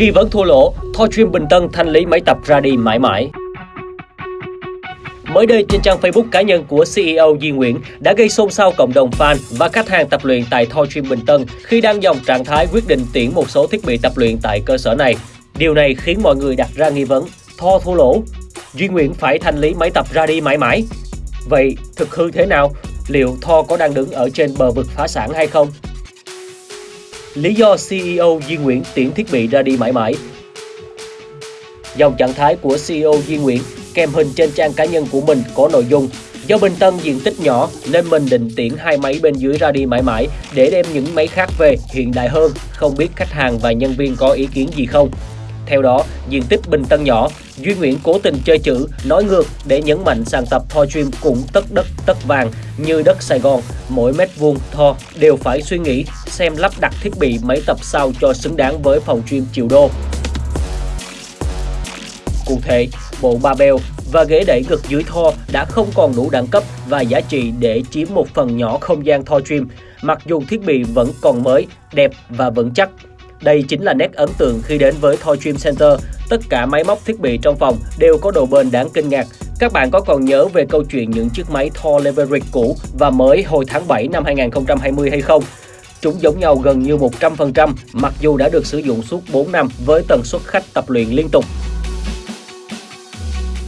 Nghi vấn thua lỗ, Thor Dream Bình Tân thanh lý máy tập ra đi mãi mãi. Mới đây trên trang Facebook cá nhân của CEO Di Nguyễn đã gây xôn xao cộng đồng fan và khách hàng tập luyện tại Thor Gym Bình Tân khi đang dòng trạng thái quyết định tuyển một số thiết bị tập luyện tại cơ sở này. Điều này khiến mọi người đặt ra nghi vấn, Thor thua lỗ, Duy Nguyễn phải thanh lý máy tập ra đi mãi mãi. Vậy thực hư thế nào? Liệu Thor có đang đứng ở trên bờ vực phá sản hay không? Lý do CEO Duy Nguyễn tiễn thiết bị ra đi mãi mãi Dòng trạng thái của CEO Duy Nguyễn kèm hình trên trang cá nhân của mình có nội dung Do Bình Tân diện tích nhỏ nên mình định tiễn hai máy bên dưới ra đi mãi mãi để đem những máy khác về hiện đại hơn, không biết khách hàng và nhân viên có ý kiến gì không. Theo đó, diện tích Bình Tân nhỏ, Duy Nguyễn cố tình chơi chữ, nói ngược để nhấn mạnh sàn tập Thor Dream cũng tất đất tất vàng như đất Sài Gòn, mỗi mét vuông Thor đều phải suy nghĩ xem lắp đặt thiết bị máy tập sao cho xứng đáng với phòng gym triệu đô. Cụ thể, bộ barbell và ghế đẩy ngực dưới Thor đã không còn đủ đẳng cấp và giá trị để chiếm một phần nhỏ không gian Thor Dream, mặc dù thiết bị vẫn còn mới, đẹp và vững chắc. Đây chính là nét ấn tượng khi đến với Thor Dream Center. Tất cả máy móc thiết bị trong phòng đều có độ bền đáng kinh ngạc. Các bạn có còn nhớ về câu chuyện những chiếc máy Thor Leverick cũ và mới hồi tháng 7 năm 2020 hay không? Chúng giống nhau gần như 100% mặc dù đã được sử dụng suốt 4 năm với tần suất khách tập luyện liên tục.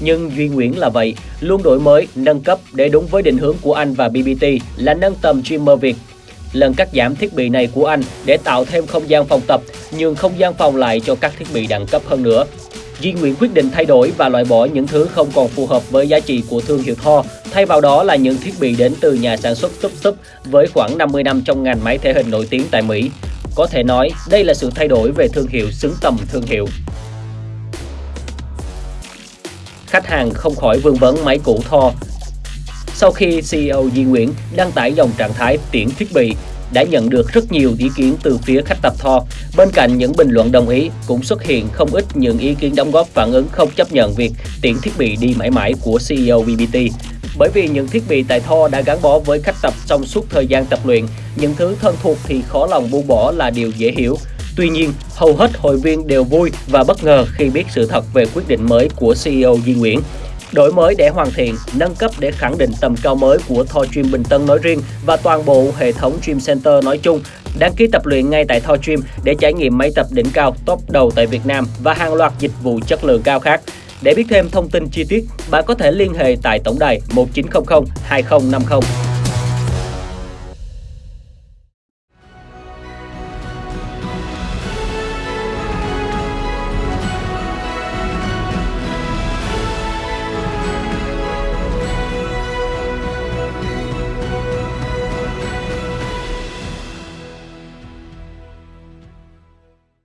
Nhưng Duy Nguyễn là vậy, luôn đổi mới, nâng cấp để đúng với định hướng của anh và BBT là nâng tầm streamer Việt. Lần cắt giảm thiết bị này của anh để tạo thêm không gian phòng tập, nhường không gian phòng lại cho các thiết bị đẳng cấp hơn nữa. Duy Nguyễn quyết định thay đổi và loại bỏ những thứ không còn phù hợp với giá trị của thương hiệu Thor, thay vào đó là những thiết bị đến từ nhà sản xuất Tup Tup với khoảng 50 năm trong ngành máy thể hình nổi tiếng tại Mỹ. Có thể nói, đây là sự thay đổi về thương hiệu xứng tầm thương hiệu. Khách hàng không khỏi vương vấn máy cũ Thor. Sau khi CEO Di Nguyễn đăng tải dòng trạng thái tiễn thiết bị, đã nhận được rất nhiều ý kiến từ phía khách tập thò. Bên cạnh những bình luận đồng ý, cũng xuất hiện không ít những ý kiến đóng góp phản ứng không chấp nhận việc tiễn thiết bị đi mãi mãi của CEO BBT. Bởi vì những thiết bị tại Tho đã gắn bó với khách tập trong suốt thời gian tập luyện, những thứ thân thuộc thì khó lòng buông bỏ là điều dễ hiểu. Tuy nhiên, hầu hết hội viên đều vui và bất ngờ khi biết sự thật về quyết định mới của CEO Di Nguyễn. Đổi mới để hoàn thiện, nâng cấp để khẳng định tầm cao mới của Thor Gym Bình Tân nói riêng và toàn bộ hệ thống Gym Center nói chung. Đăng ký tập luyện ngay tại Thor Gym để trải nghiệm máy tập đỉnh cao top đầu tại Việt Nam và hàng loạt dịch vụ chất lượng cao khác. Để biết thêm thông tin chi tiết, bạn có thể liên hệ tại tổng đài 1900 2050.